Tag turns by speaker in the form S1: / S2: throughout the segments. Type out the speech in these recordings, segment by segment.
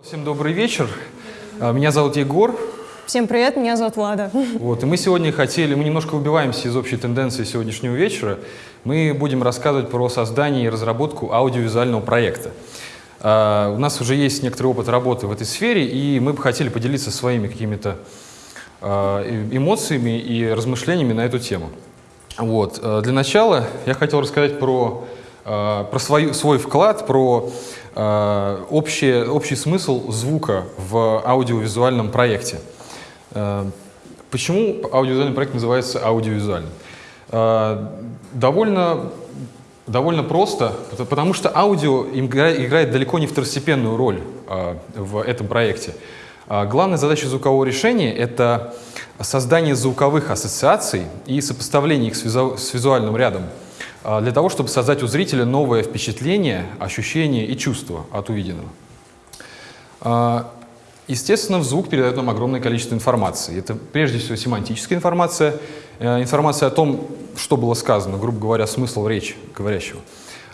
S1: Всем добрый вечер. А, Меня зовут Егор.
S2: Всем привет, меня зовут Влада.
S1: Вот, и мы сегодня хотели, мы немножко выбиваемся из общей тенденции сегодняшнего вечера. Мы будем рассказывать про создание и разработку аудиовизуального проекта. А, У нас уже есть некоторый опыт работы в этой сфере, и мы бы хотели поделиться своими какими-то а, эмоциями и размышлениями на эту тему. Вот. Для начала я хотел рассказать про, про свою, свой вклад, про а, общее, общий смысл звука в аудиовизуальном проекте. А, Почему аудиовизуальный проект называется аудиовизуальным? А, Довольно, довольно просто, пот- потому что аудио игра- играет далеко не второстепенную роль в этом проекте. Главная задача звукового решения — это создание звуковых ассоциаций и сопоставление их с, визу- с визуальным рядом для того, чтобы создать у зрителя новое впечатление, ощущение и чувство от увиденного. А, Естественно, в звук передает нам огромное количество информации. Это прежде всего семантическая информация, э, информация о том, что было сказано, грубо говоря, смысл речи говорящего.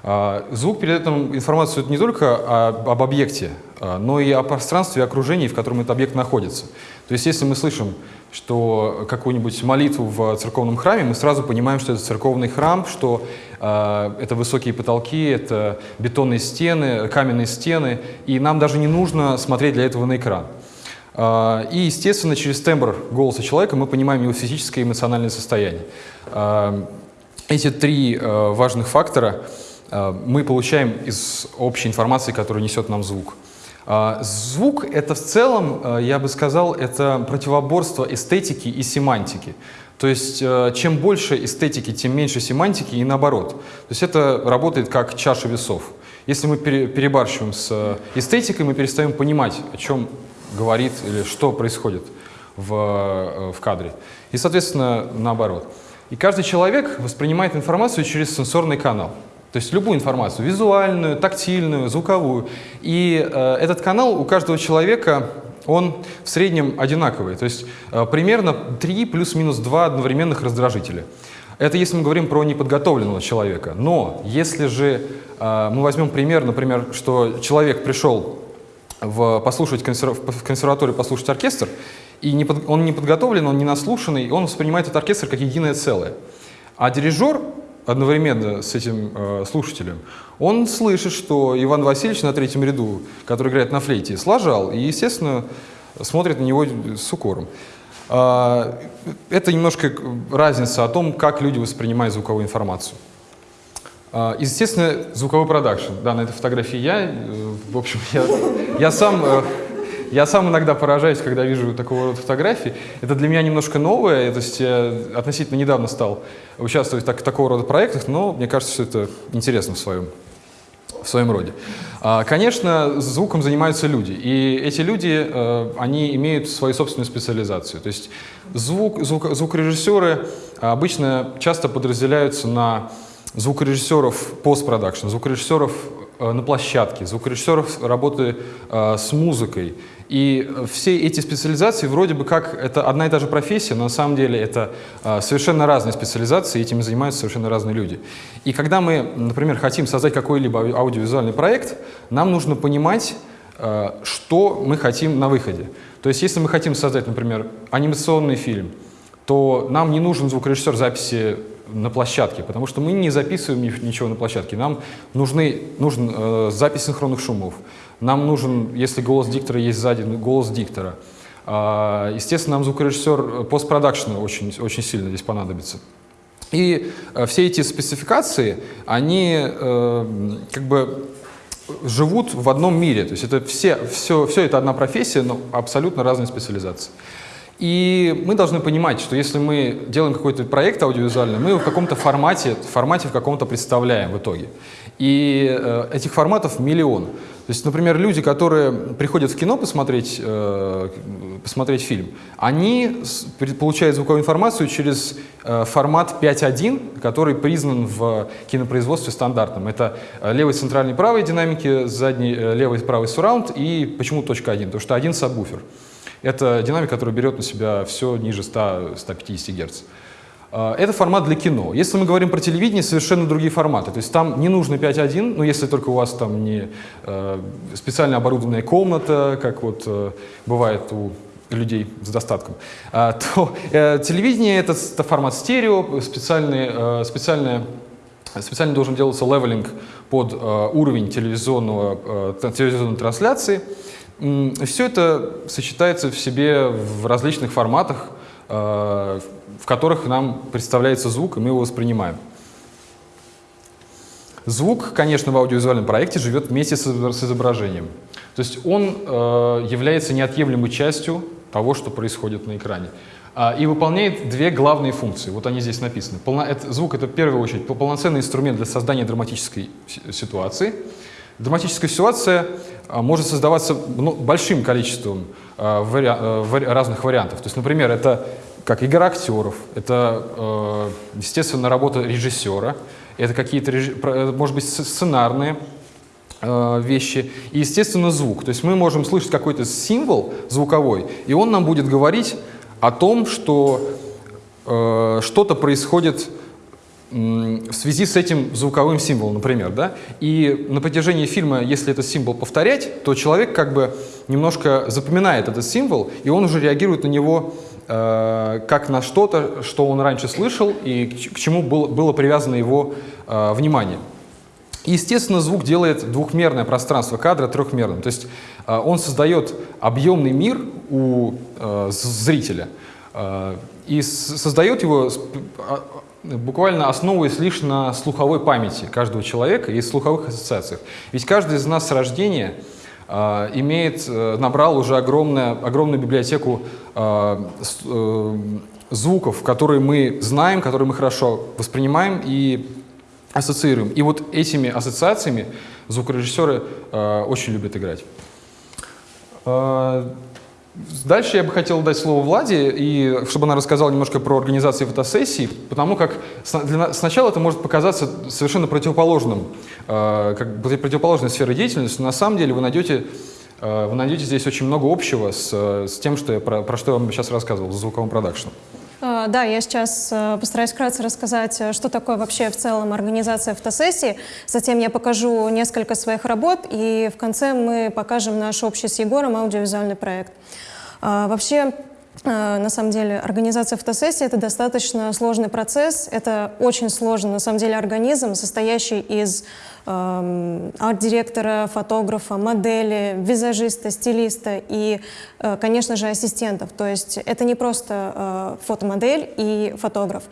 S1: А, Звук передает нам информацию не только об объекте, а, но и о пространстве и окружении, в котором этот объект находится. То есть если мы слышим, что какую-нибудь молитву в церковном храме, мы сразу понимаем, что это церковный храм, что э, это высокие потолки, это бетонные стены, каменные стены, и нам даже не нужно смотреть для этого на экран. Э, и, естественно, через тембр голоса человека мы понимаем его физическое и эмоциональное состояние. Э, эти три э, важных фактора мы получаем из общей информации, которую несет нам звук. А, Звук — это в целом, э, я бы сказал, это противоборство эстетики и семантики. То есть э, чем больше эстетики, тем меньше семантики и наоборот. То есть это работает как чаша весов. Если мы пере- перебарщиваем с э, эстетикой, мы перестаем понимать, о чем говорит или что происходит в, в кадре. И, соответственно, наоборот. И каждый человек воспринимает информацию через сенсорный канал. То есть любую информацию, визуальную, тактильную, звуковую. И э, этот канал у каждого человека, он в среднем одинаковый. То есть э, примерно 3 плюс-минус 2 одновременных раздражителя. Это если мы говорим про неподготовленного человека. Но если же э, мы возьмем пример, например, что человек пришел в, послушать консерв- в консерваторию послушать оркестр, и не под- он не подготовлен, он не наслушанный, он воспринимает этот оркестр как единое целое. А дирижер одновременно с этим э, слушателем, он слышит, что Иван Васильевич на третьем ряду, который играет на флейте, сложал, и, естественно, смотрит на него с укором. А, это немножко разница о том, как люди воспринимают звуковую информацию. А, Естественно, звуковой продакшн. Да, на этой фотографии я. э, В общем, я, я сам, э, я сам иногда поражаюсь, когда вижу такого рода фотографии. Это для меня немножко новое. То есть я относительно недавно стал участвовать в так- такого рода проектах, но мне кажется, что это интересно в своем, в своем роде. А, Конечно, звуком занимаются люди, и эти люди, э, они имеют свою собственную специализацию. То есть звук, звук, звукорежиссеры обычно часто подразделяются на звукорежиссеров постпродакшн, звукорежиссеров на площадке, звукорежиссеров работы э, с музыкой. И э, все эти специализации вроде бы как это одна и та же профессия, но на самом деле это э, совершенно разные специализации, этими занимаются совершенно разные люди. И когда мы, например, хотим создать какой-либо ау- аудиовизуальный проект, нам нужно понимать, э, что мы хотим на выходе. То есть если мы хотим создать, например, анимационный фильм, то нам не нужен звукорежиссер записи на площадке, потому что мы не записываем ни- ничего на площадке. Нам нужны, нужен э, запись синхронных шумов. Нам нужен, если голос диктора есть сзади, ну, голос диктора. А, естественно, нам звукорежиссер постпродакшена очень, очень сильно здесь понадобится. И э, все эти спецификации, они э, как бы живут в одном мире. То есть это все, все, все это одна профессия, но абсолютно разные специализации. И мы должны понимать, что если мы делаем какой-то проект аудиовизуальный, мы его в каком-то формате, формате в каком-то представляем в итоге. И э, этих форматов миллион. То есть, например, люди, которые приходят в кино посмотреть, э, посмотреть фильм, они получают звуковую информацию через э, формат 5.1, который признан в кинопроизводстве стандартным. Это э, левый центральный правый динамики, задний э, левый правый сурраунд и почему точка 1? Потому что один сабвуфер. Это динамика, которая берет на себя все ниже 100, 150 Гц. Э, это формат для кино. Если мы говорим про телевидение, совершенно другие форматы. То есть там не нужно 5.1, ну если только у вас там не э, специально оборудованная комната, как вот э, бывает у людей с достатком, а, то э, телевидение это, формат стерео, специальный, э, специальное специально должен делаться левелинг под э, уровень телевизионного, э, телевизионной трансляции. Все это сочетается в себе в различных форматах, э, в которых нам представляется звук, и мы его воспринимаем. Звук, конечно, в аудиовизуальном проекте живет вместе с изображением. То есть он э, является неотъемлемой частью того, что происходит на экране. А, и выполняет две главные функции. Вот они здесь написаны. Звук — это в первую очередь полноценный инструмент для создания драматической ситуации. Драматическая ситуация а, может создаваться ну, большим количеством а, вари, вари, разных вариантов. То есть, например, это как игра актеров, это, естественно, работа режиссера, это какие-то, может быть, сценарные вещи и, естественно, звук. То есть мы можем слышать какой-то символ звуковой, и он нам будет говорить о том, что э, что-то происходит в связи с этим звуковым символом, например, да, и на протяжении фильма, если этот символ повторять, то человек как бы немножко запоминает этот символ, и он уже реагирует на него э, как на что-то, что он раньше слышал и к, к чему было, было привязано его э, внимание. И, естественно, звук делает двухмерное пространство кадра трехмерным, то есть э, он создает объемный мир у э, зрителя э, и создает его а, буквально основываясь лишь на слуховой памяти каждого человека и слуховых ассоциациях. Ведь каждый из нас с рождения э, имеет, набрал уже огромное, огромную библиотеку э, э, звуков, которые мы знаем, которые мы хорошо воспринимаем и ассоциируем. И вот этими ассоциациями звукорежиссеры э, очень любят играть. Э, Дальше я бы хотел дать слово Владе, и чтобы она рассказала немножко про организацию фотосессий, потому как сначала это может показаться совершенно противоположным, э, как противоположной сферой деятельности, но на самом деле вы найдете, э, вы найдете здесь очень много общего с, с тем, что я, про, про что я вам сейчас рассказывал, с звуковым продакшеном.
S2: А, да, я сейчас э, постараюсь вкратце рассказать, э, что такое вообще в целом организация фотосессии. Затем я покажу несколько своих работ, и в конце мы покажем наш общий с Егором аудиовизуальный проект. А, вообще, на самом деле, организация фотосессии — это достаточно сложный процесс. Это очень сложный, на самом деле, организм, состоящий из Эм, арт-директора, фотографа, модели, визажиста, стилиста и, э, конечно же, ассистентов. То есть это не просто э, фотомодель и фотограф.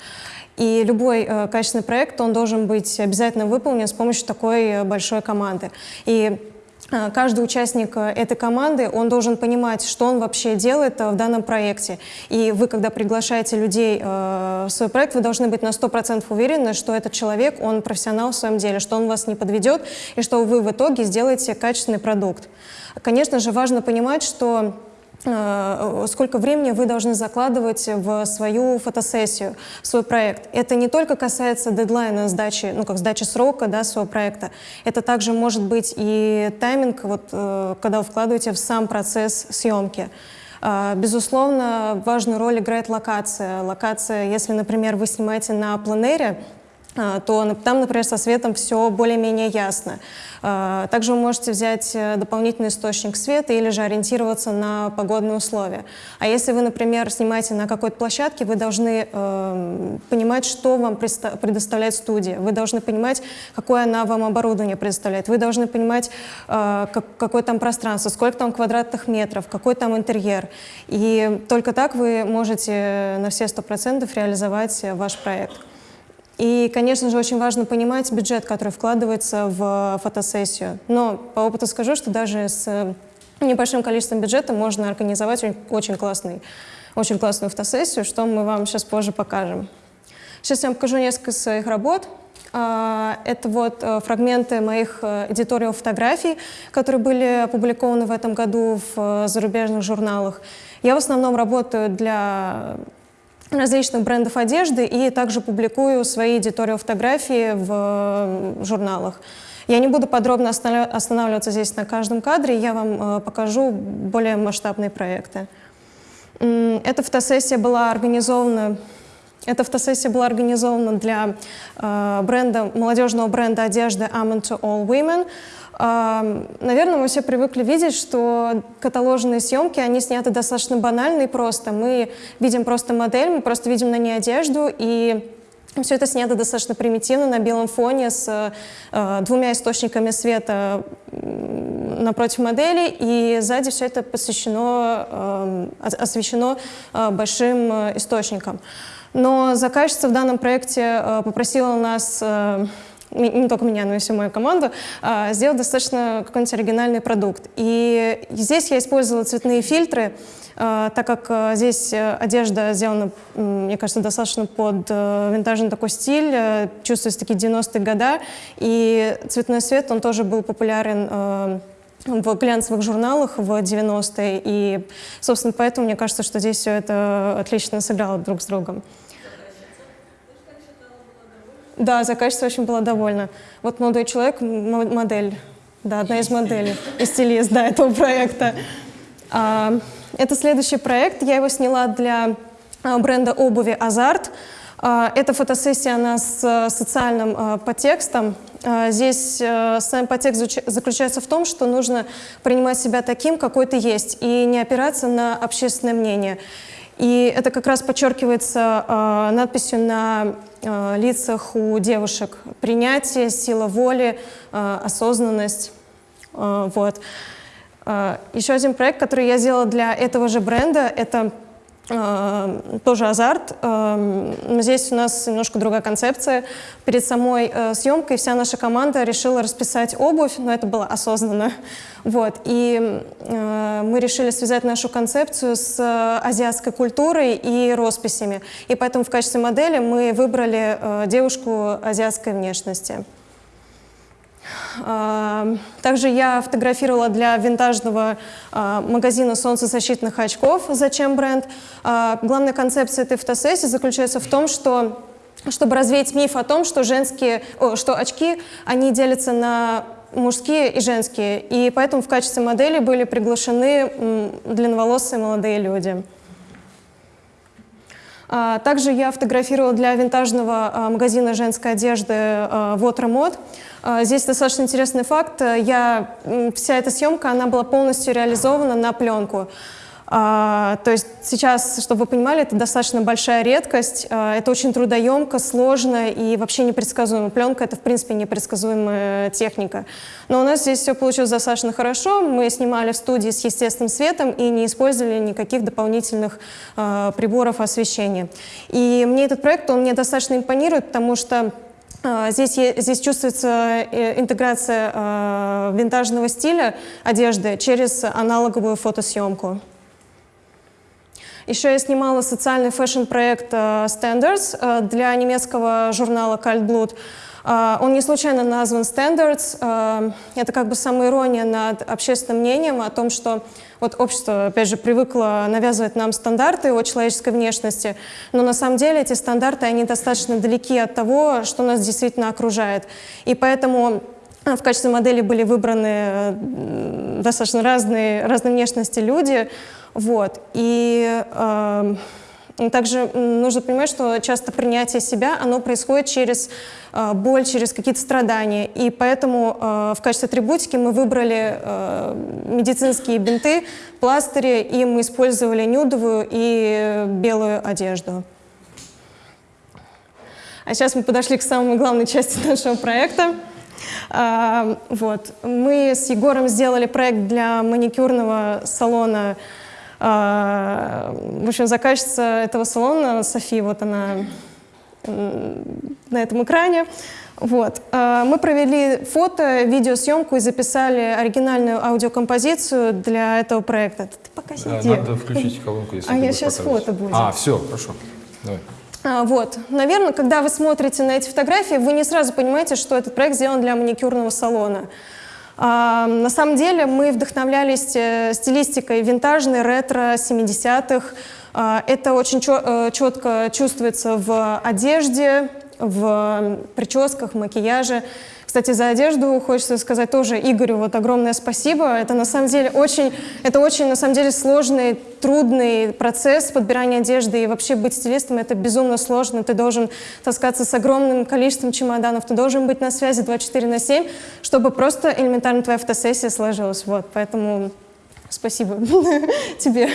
S2: И любой э, качественный проект, он должен быть обязательно выполнен с помощью такой большой команды. И каждый участник э, этой команды, он должен понимать, что он вообще делает э, в данном проекте. И вы, когда приглашаете людей э, в свой проект, вы должны быть на 100% уверены, что этот человек, он профессионал в своем деле, что он вас не подведет, и что вы в итоге сделаете качественный продукт. Конечно же, важно понимать, что сколько времени вы должны закладывать в свою фотосессию, в свой проект. Это не только касается дедлайна сдачи, ну как сдачи срока да, своего проекта, это также может быть и тайминг, вот, э, когда вы вкладываете в сам процесс съемки. Э, безусловно, важную роль играет локация. Локация, если, например, вы снимаете на планере, а, то там, например, со светом все более-менее ясно. А, также вы можете взять э, дополнительный источник света или же ориентироваться на погодные условия. А если вы, например, снимаете на какой-то площадке, вы должны э, понимать, что вам предоставляет студия. Вы должны понимать, какое она вам оборудование предоставляет. Вы должны понимать, э, как, какое там пространство, сколько там квадратных метров, какой там интерьер. И только так вы можете на все сто процентов реализовать ваш проект. И, конечно же, очень важно понимать бюджет, который вкладывается в фотосессию. Но по опыту скажу, что даже с небольшим количеством бюджета можно организовать очень, классный, очень классную фотосессию, что мы вам сейчас позже покажем. Сейчас я вам покажу несколько своих работ. А, это вот э, фрагменты моих э, эдиториал фотографий, которые были опубликованы в этом году в э, зарубежных журналах. Я в основном работаю для различных брендов одежды и также публикую свои эдиториал фотографии в журналах. Я не буду подробно останавливаться здесь на каждом кадре, я вам э, покажу более масштабные проекты. Эта фотосессия была организована Эта фотосессия была организована для э, бренда, молодежного бренда одежды Amen to All Women. Наверное, мы все привыкли видеть, что каталожные съемки, они сняты достаточно банально и просто. Мы видим просто модель, мы просто видим на ней одежду, и все это снято достаточно примитивно на белом фоне с э, двумя источниками света напротив модели, и сзади все это посвящено, э, освещено э, большим э, источником. Но заказчица в данном проекте э, попросила нас э, не только меня, но и всю мою команду, э, сделать достаточно какой-нибудь оригинальный продукт. И здесь я использовала цветные фильтры, так как здесь одежда сделана, мне кажется, достаточно под винтажный такой стиль, чувствуются такие 90-е годы, и цветной свет, он тоже был популярен в глянцевых журналах в 90-е, и, собственно, поэтому мне кажется, что здесь все это отлично сыграло друг с другом. Да, заказчица очень была довольна. Вот молодой человек, модель, да, одна из моделей, и стилист, да, этого проекта. А, это следующий проект, я его сняла для а, бренда обуви «Азарт». А, эта фотосессия, она с социальным а, подтекстом. А, здесь а, сам подтекст заключается в том, что нужно принимать себя таким, какой ты есть, и не опираться на общественное мнение. И это как раз подчеркивается э, надписью на э, лицах у девушек. Принятие, сила воли, э, осознанность. Э, вот. Еще один проект, который я сделала для этого же бренда, это тоже азарт. Э, здесь у нас немножко другая концепция. Перед самой э, съемкой вся наша команда решила расписать обувь, но это было осознанно. Вот. И мы решили связать нашу концепцию с азиатской культурой и росписями. И поэтому в качестве модели мы выбрали девушку азиатской внешности. Также я фотографировала для винтажного а, магазина солнцезащитных очков «Зачем бренд?». А, главная концепция этой фотосессии заключается в том, что чтобы развеять миф о том, что, женские, о, что очки, они делятся на мужские и женские. И поэтому в качестве модели были приглашены длинноволосые молодые люди. А, также я фотографировала для винтажного магазина женской одежды Water Mod. А, здесь достаточно интересный факт. Я, вся эта съемка, она была полностью реализована на пленку. Uh, то есть сейчас, чтобы вы понимали, это достаточно большая редкость, uh, это очень трудоемко, сложно и вообще непредсказуемо. Пленка — это, в принципе, непредсказуемая техника. Но у нас здесь все получилось достаточно хорошо. Мы снимали в студии с естественным светом и не использовали никаких дополнительных приборов освещения. И мне этот проект, он мне достаточно импонирует, потому что а, здесь, здесь чувствуется э, интеграция э, винтажного стиля одежды через аналоговую фотосъемку. Еще я снимала социальный фэшн-проект э, Standards для немецкого журнала Kaltblut. Он не случайно назван Standards. Это как бы самоирония над общественным мнением о том, что вот общество, опять же, привыкло навязывать нам стандарты о человеческой внешности, но на самом деле эти стандарты, они достаточно далеки от того, что нас действительно окружает. И поэтому э, в качестве модели были выбраны достаточно разные, разные внешности люди. Вот. И э, также нужно понимать, что часто принятие себя, оно происходит через э, боль, через какие-то страдания. И поэтому э, в качестве атрибутики мы выбрали э, медицинские бинты, пластыри, и мы использовали нюдовую и белую одежду. А сейчас мы подошли к самой главной части нашего проекта. А, вот. Мы с Егором сделали проект для маникюрного салона а, в общем, заказчица этого салона, Софи, вот она на этом экране. Вот. А, мы провели фото, видеосъемку и записали оригинальную аудиокомпозицию для этого проекта. Ты пока сиди.
S1: Надо включить колонку, если
S2: А я сейчас фото будет.
S1: А, все, хорошо. Давай.
S2: А, вот. Наверное, когда вы смотрите на эти фотографии, вы не сразу понимаете, что этот проект сделан для маникюрного салона. А, на самом деле мы вдохновлялись э, стилистикой винтажной, ретро, 70-х. А, это очень четко э, чувствуется в одежде, в прическах, макияже. Кстати, за одежду хочется сказать тоже Игорю вот огромное спасибо. Это на самом деле очень, это очень на самом деле сложный, трудный процесс подбирания одежды. И вообще быть стилистом это безумно сложно. Ты должен таскаться с огромным количеством чемоданов, ты должен быть на связи 24 на 7, чтобы просто элементарно твоя фотосессия сложилась. Вот, поэтому спасибо тебе.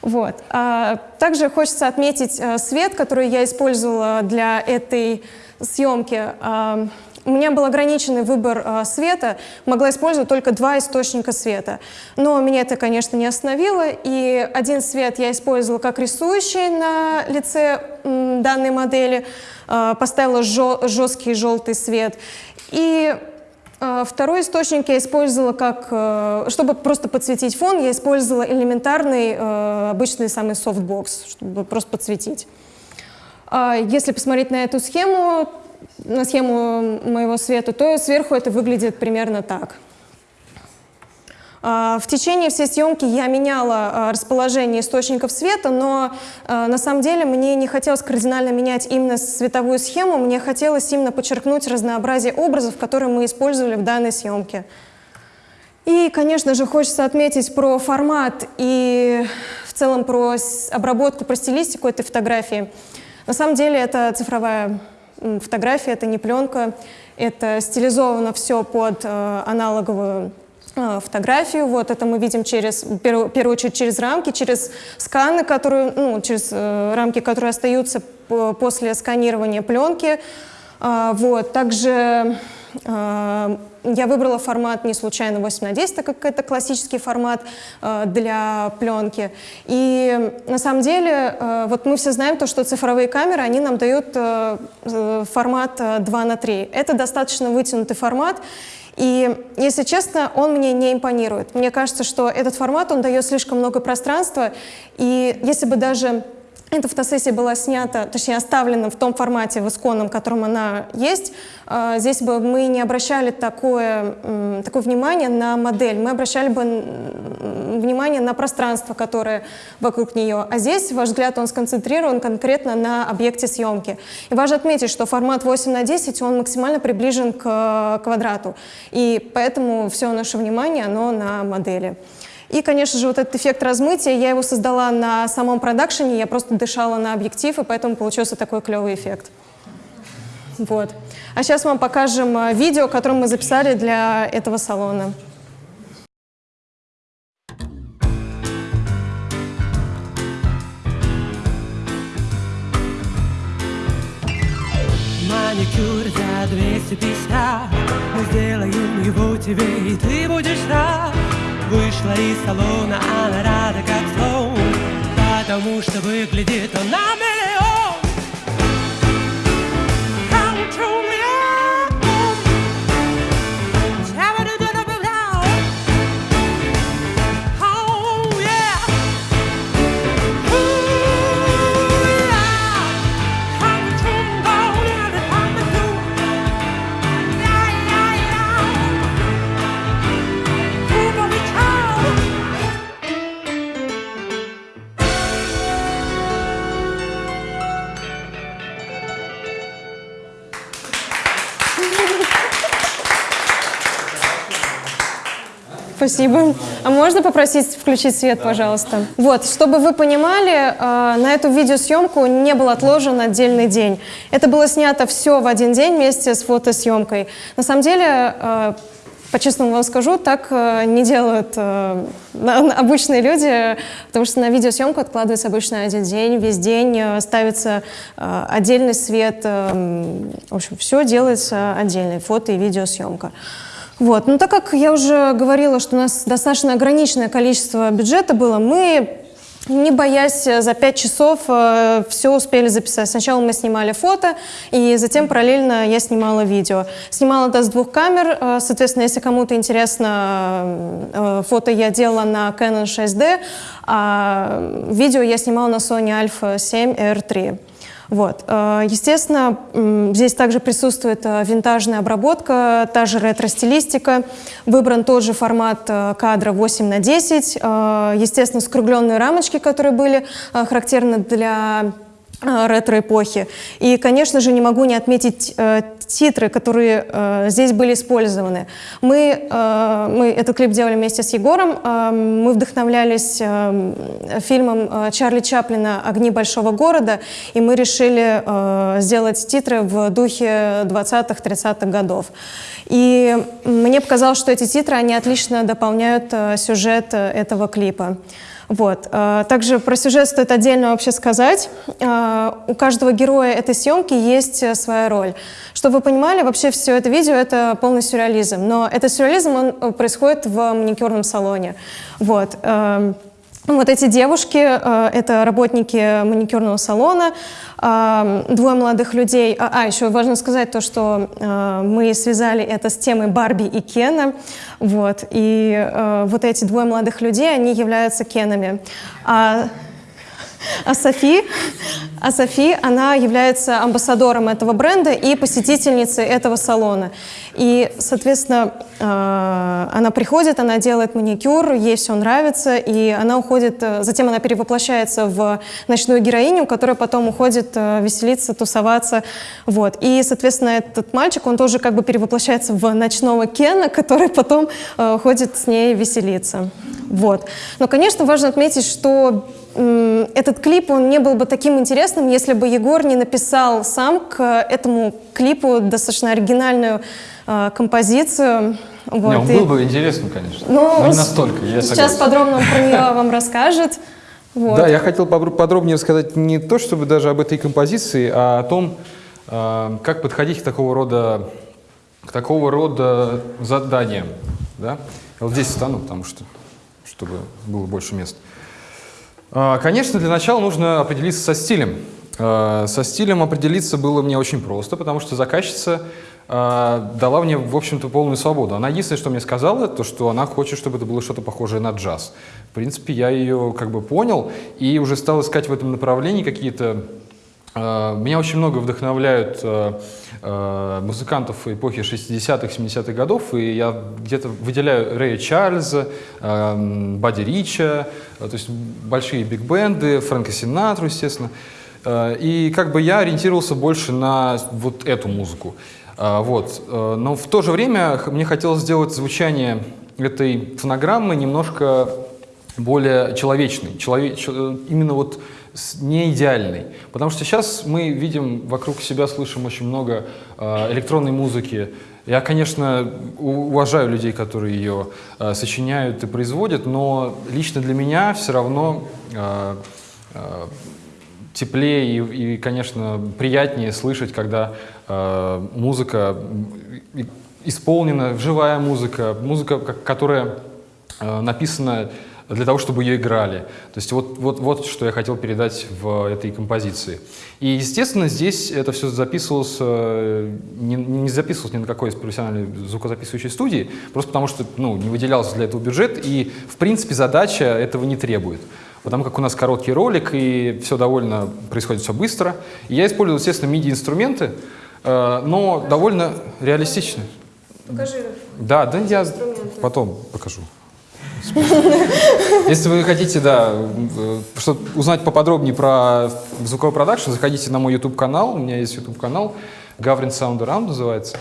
S2: Вот. А, также хочется отметить а, свет, который я использовала для этой съемки. А, у меня был ограниченный выбор э, света, могла использовать только два источника света. Но меня это, конечно, не остановило, и один свет я использовала как рисующий на лице данной модели, э, поставила жё жесткий желтый свет. И э, Второй источник я использовала как, э, чтобы просто подсветить фон, я использовала элементарный, э, обычный самый софтбокс, чтобы просто подсветить. Если посмотреть на эту схему, на схему моего света, то сверху это выглядит примерно так. А, в течение всей съемки я меняла а, расположение источников света, но а, на самом деле мне не хотелось кардинально менять именно световую схему, мне хотелось именно подчеркнуть разнообразие образов, которые мы использовали в данной съемке. И, конечно же, хочется отметить про формат и в целом про обработку, про стилистику этой фотографии. На самом деле это цифровая фотография, это не пленка, это стилизовано все под э, аналоговую э, фотографию. Вот это мы видим через, в первую, очередь через рамки, через сканы, которые, ну, через э, рамки, которые остаются после сканирования пленки. Э, вот. Также я выбрала формат не случайно 8 на 10, так как это классический формат э, для пленки. И на самом деле, э, вот мы все знаем то, что цифровые камеры, они нам дают э, формат 2 на 3. Это достаточно вытянутый формат, и, если честно, он мне не импонирует. Мне кажется, что этот формат, он дает слишком много пространства, и если бы даже эта фотосессия была снята, точнее оставлена в том формате, в исконном, в котором она есть. А, здесь бы мы не обращали такое, такое внимание на модель, мы обращали бы внимание на пространство, которое вокруг нее. А здесь ваш взгляд, он сконцентрирован конкретно на объекте съемки. И важно отметить, что формат 8 на 10, он максимально приближен к квадрату. И поэтому все наше внимание, оно на модели. И, конечно же, вот этот эффект размытия, я его создала на самом продакшене, я просто дышала на объектив, и поэтому получился такой клевый эффект. Вот. А сейчас вам покажем э, видео, которое мы записали для этого салона. Маникюр за 250 Мы сделаем его тебе, и ты будешь рад Вышла из салона, она рада как слон Потому что выглядит он на миллион. Come true Спасибо. А можно попросить включить свет, пожалуйста? Вот, чтобы вы понимали, э, на эту видеосъемку не был отложен отдельный день. Это было снято все в один день вместе с фотосъемкой. На самом деле, э, по-честному вам скажу, так э, не делают обычные люди, потому что на видеосъемку откладывается обычно один день, весь день ставится отдельный свет, в общем, все делается отдельно, фото и видеосъемка. Вот. Но так как я уже говорила, что у нас достаточно ограниченное количество бюджета было, мы не боясь за пять часов э, все успели записать. Сначала мы снимали фото, и затем параллельно я снимала видео. Снимала это с двух камер, э, соответственно, если кому-то интересно, э, фото я делала на Canon 6D, а видео я снимала на Sony Alpha 7 R3. Вот. Э, естественно, здесь также присутствует э, винтажная обработка, та же ретро-стилистика. Выбран тот же формат э, кадра 8 на 10. Естественно, скругленные рамочки, которые были характерны для ретро-эпохи. И, конечно же, не могу не отметить э, титры, которые э, здесь были использованы. Мы, э, мы этот клип делали вместе с Егором. Э, мы вдохновлялись э, фильмом э, Чарли Чаплина «Огни большого города», и мы решили э, сделать титры в духе 20-30-х годов. И мне показалось, что эти титры, они отлично дополняют э, сюжет э, этого клипа. Вот. э, Также про сюжет стоит отдельно вообще сказать. Э, У каждого героя этой съемки есть э, своя роль. Чтобы вы понимали, вообще все это видео — это полный сюрреализм. Но этот сюрреализм, он происходит в маникюрном салоне. Вот. Эм, вот эти девушки, э, это работники маникюрного салона, э, двое молодых людей. А, а, еще важно сказать то, что э, мы связали это с темой Барби и Кена. Вот. И вот эти двое молодых людей, они являются Кенами. А а Софи, а Софи, она является амбассадором этого бренда и посетительницей этого салона. И, соответственно, э, она приходит, она делает маникюр, ей все нравится, и она уходит, э, затем она перевоплощается в ночную героиню, которая потом уходит э, веселиться, тусоваться. Вот. И, соответственно, этот мальчик, он тоже как бы перевоплощается в ночного Кена, который потом ходит с ней веселиться. Вот. Но, конечно, важно отметить, что этот клип, он не был бы таким интересным, если бы Егор не написал сам к этому клипу достаточно оригинальную э, композицию. Вот.
S1: Не, он
S2: И-
S1: был бы интересным, конечно,
S2: ну,
S1: но не настолько, я
S2: Сейчас
S1: согласен.
S2: подробно он про нее вам расскажет. Вот.
S1: Да, я хотел подробнее рассказать не то, чтобы даже об этой композиции, а о том, э, как подходить к такого рода, к такого рода заданиям. Да? Я вот здесь встану, потому что, чтобы было больше мест. А, Конечно, для начала нужно определиться со стилем. А, Со стилем определиться было мне очень просто, потому что заказчица а, дала мне, в общем-то, полную свободу. Она единственное, что мне сказала, то, что она хочет, чтобы это было что-то похожее на джаз. В принципе, я ее как бы понял и уже стал искать в этом направлении какие-то Меня очень много вдохновляют э, э, музыкантов эпохи 60-х, 70-х годов, и я где-то выделяю Рэя Чарльза, э, м, Бадди Рича, э, то есть большие биг-бенды, Фрэнка Синатру, естественно. Э, И как бы я ориентировался больше на вот эту музыку. Э, Вот. Э, Но в то же время мне хотелось сделать звучание этой фонограммы немножко более человечный, челове- э, именно вот не идеальный. Потому что сейчас мы видим вокруг себя, слышим очень много э, электронной музыки. Я, конечно, уважаю людей, которые ее э, сочиняют и производят, но лично для меня все равно э, теплее и, и, конечно, приятнее слышать, когда музыка исполнена, живая музыка, музыка, ко- которая написана для того, чтобы ее играли. То есть вот, вот, вот что я хотел передать в этой композиции. И, естественно, здесь это все записывалось, э, не, не записывалось ни на какой из профессиональной звукозаписывающей студии, просто потому что ну, не выделялся для этого бюджет, и, в принципе, задача этого не требует. Потому как у нас короткий ролик, и все довольно происходит все быстро. И я использовал, естественно, MIDI-инструменты, э, но довольно реалистично.
S2: Покажи.
S1: Да, да, я потом покажу. Если вы хотите, да, э, что узнать поподробнее про звуковой продакшн, заходите на мой YouTube-канал. У меня есть YouTube-канал, Gavrin Sound Around называется.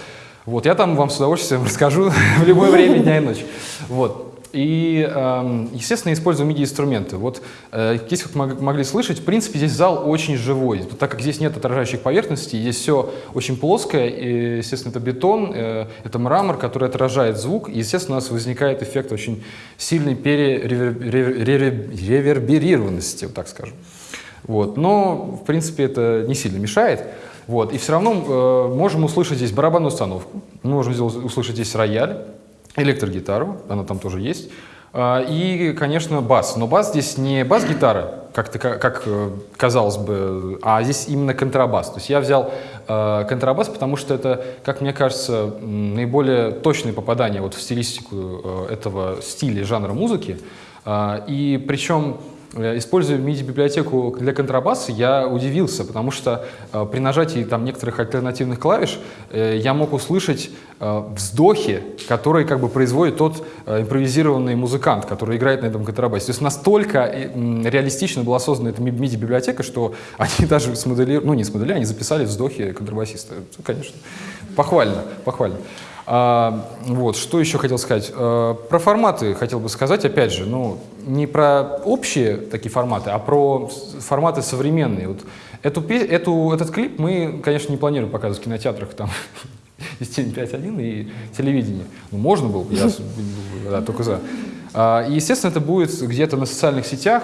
S1: Вот, я там вам с удовольствием расскажу в любое время дня и ночи. Вот. И, эм, естественно, использую MIDI-инструменты. Вот э, как мог- могли слышать, в принципе, здесь зал очень живой. Так как здесь нет отражающих поверхностей, здесь все очень плоское, и, естественно, это бетон, э, это мрамор, который отражает звук, и, естественно, у нас возникает эффект очень сильной перереверберированности, вот так скажем. Вот. Но, в принципе, это не сильно мешает. Вот. И все равно э, можем услышать здесь барабанную установку, можем услышать здесь рояль, электрогитару, она там тоже есть, а, и, конечно, бас. Но бас здесь не бас-гитара, как, как э, казалось бы, а здесь именно контрабас. То есть я взял э, контрабас, потому что это, как мне кажется, наиболее точное попадание вот в стилистику э, этого стиля, жанра музыки. А, И причем используя MIDI-библиотеку для контрабаса, я удивился, потому что э, при нажатии там некоторых альтернативных клавиш э, я мог услышать э, вздохи, которые как бы производит тот э, импровизированный музыкант, который играет на этом контрабасе. То есть настолько э, реалистично была создана эта MIDI-библиотека, что они даже смоделировали, ну не смоделировали, они записали вздохи контрабасиста. Это, конечно, похвально, похвально. А, вот, что еще хотел сказать? А, про форматы хотел бы сказать, опять же, ну, не про общие такие форматы, а про форматы современные. Вот эту, эту, этот клип мы, конечно, не планируем показывать в кинотеатрах, там, Стиль 5.1 и телевидение. Ну, можно было, бы, я только за. А, И, естественно, это будет где-то на социальных сетях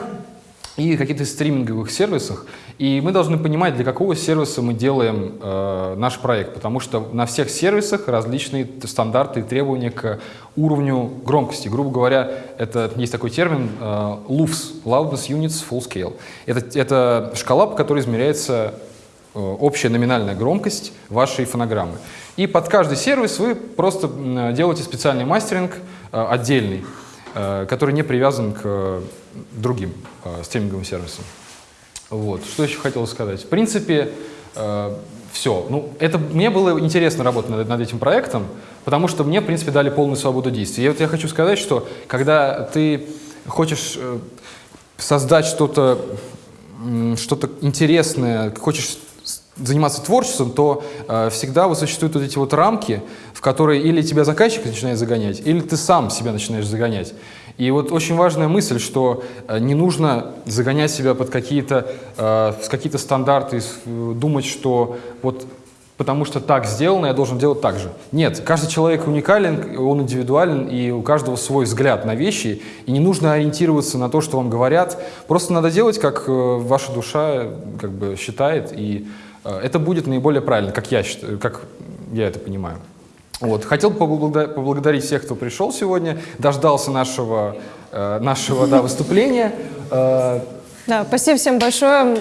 S1: и каких-то стриминговых сервисах. И мы должны понимать, для какого сервиса мы делаем э, наш проект, потому что на всех сервисах различные стандарты и требования к уровню громкости. Грубо говоря, это есть такой термин э, LUFS, Loudness Units Full Scale. Это, это шкала, по которой измеряется э, общая номинальная громкость вашей фонограммы. И под каждый сервис вы просто делаете специальный мастеринг э, отдельный, который не привязан к э, другим э, стриминговым сервисам. Вот. Что еще хотел сказать? В принципе, все. Ну, это, мне было интересно работать над, над этим проектом, потому что мне, в принципе, дали полную свободу действий. И вот я хочу сказать, что когда ты хочешь э, создать что-то что-то интересное, хочешь заниматься творчеством, то э, всегда вот существуют вот эти вот рамки, в которые или тебя заказчик начинает загонять, или ты сам себя начинаешь загонять. И вот очень важная мысль, что э, не нужно загонять себя под какие-то э, с какие-то стандарты, э, думать, что вот потому что так сделано, я должен делать так же. Нет, каждый человек уникален, он индивидуален, и у каждого свой взгляд на вещи, и не нужно ориентироваться на то, что вам говорят. Просто надо делать, как э, ваша душа как бы считает, и это будет наиболее правильно, как я, считаю, как я это понимаю. Вот. Хотел поблагода- поблагодарить всех, кто пришел сегодня, дождался нашего, э, нашего да, выступления. Э,
S2: Да, спасибо всем большое.